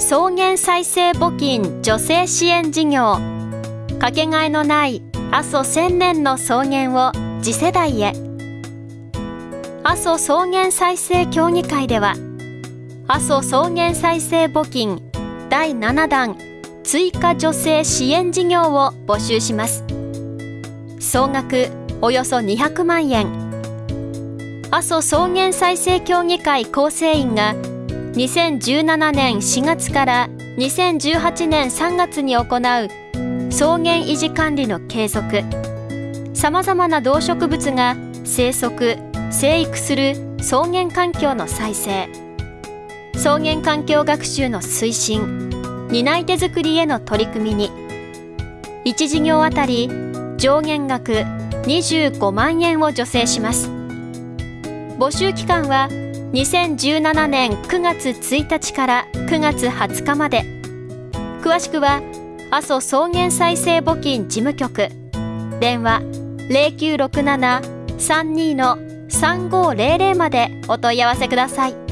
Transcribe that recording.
草原再生募金女性支援事業。かけがえのない阿蘇千年の草原を次世代へ。阿蘇草原再生協議会では阿蘇草原再生募金第7弾追加女性支援事業を募集します。総額およそ200万円。阿蘇草原再生協議会構成員が2017年4月から2018年3月に行う草原維持管理の継続。さまざまな動植物が生息生育する草原環境の再生。草原環境学習の推進担い手作りへの取り組みに。1事業あたり上限額25万円を助成します。募集期間は2017年9月1日から9月20日まで詳しくは阿蘇草原再生募金事務局電話0967-32-3500までお問い合わせください。